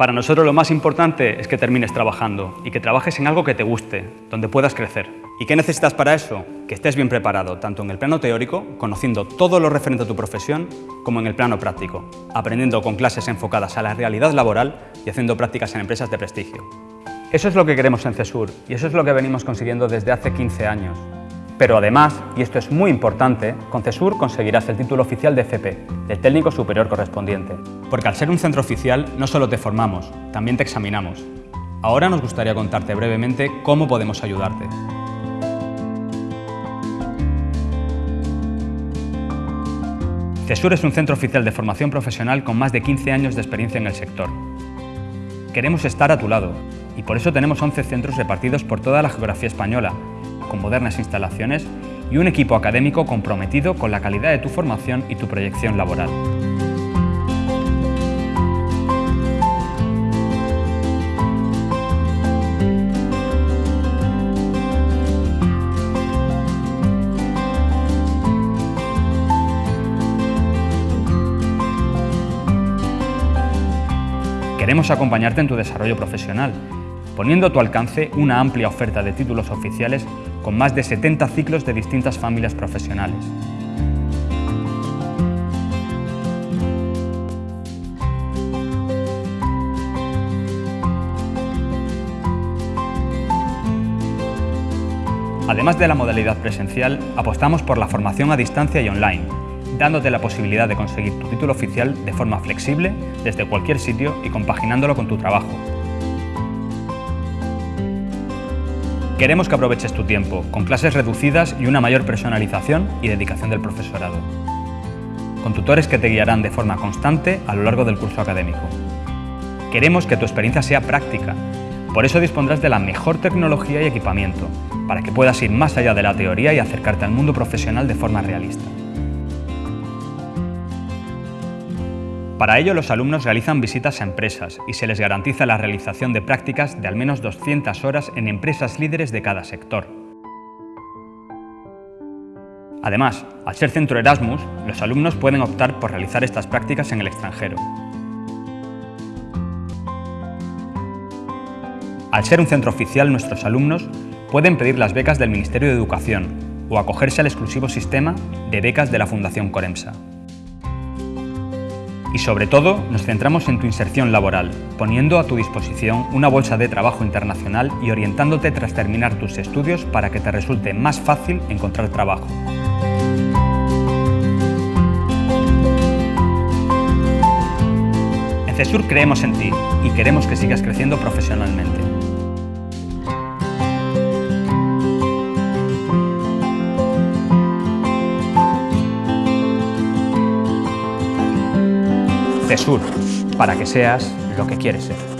Para nosotros lo más importante es que termines trabajando y que trabajes en algo que te guste, donde puedas crecer. ¿Y qué necesitas para eso? Que estés bien preparado, tanto en el plano teórico, conociendo todo lo referente a tu profesión, como en el plano práctico, aprendiendo con clases enfocadas a la realidad laboral y haciendo prácticas en empresas de prestigio. Eso es lo que queremos en CESUR y eso es lo que venimos consiguiendo desde hace 15 años. Pero además, y esto es muy importante, con CESUR conseguirás el título oficial de FP, del técnico superior correspondiente. Porque al ser un centro oficial, no solo te formamos, también te examinamos. Ahora nos gustaría contarte brevemente cómo podemos ayudarte. CESUR es un centro oficial de formación profesional con más de 15 años de experiencia en el sector. Queremos estar a tu lado y por eso tenemos 11 centros repartidos por toda la geografía española con modernas instalaciones y un equipo académico comprometido con la calidad de tu formación y tu proyección laboral. Queremos acompañarte en tu desarrollo profesional, poniendo a tu alcance una amplia oferta de títulos oficiales con más de 70 ciclos de distintas familias profesionales. Además de la modalidad presencial, apostamos por la formación a distancia y online, dándote la posibilidad de conseguir tu título oficial de forma flexible desde cualquier sitio y compaginándolo con tu trabajo, Queremos que aproveches tu tiempo, con clases reducidas y una mayor personalización y dedicación del profesorado. Con tutores que te guiarán de forma constante a lo largo del curso académico. Queremos que tu experiencia sea práctica, por eso dispondrás de la mejor tecnología y equipamiento, para que puedas ir más allá de la teoría y acercarte al mundo profesional de forma realista. Para ello, los alumnos realizan visitas a empresas y se les garantiza la realización de prácticas de al menos 200 horas en empresas líderes de cada sector. Además, al ser centro Erasmus, los alumnos pueden optar por realizar estas prácticas en el extranjero. Al ser un centro oficial, nuestros alumnos pueden pedir las becas del Ministerio de Educación o acogerse al exclusivo sistema de becas de la Fundación Coremsa. Y sobre todo, nos centramos en tu inserción laboral, poniendo a tu disposición una bolsa de trabajo internacional y orientándote tras terminar tus estudios para que te resulte más fácil encontrar trabajo. En CESUR creemos en ti y queremos que sigas creciendo profesionalmente. CESUR, para que seas lo que quieres ser.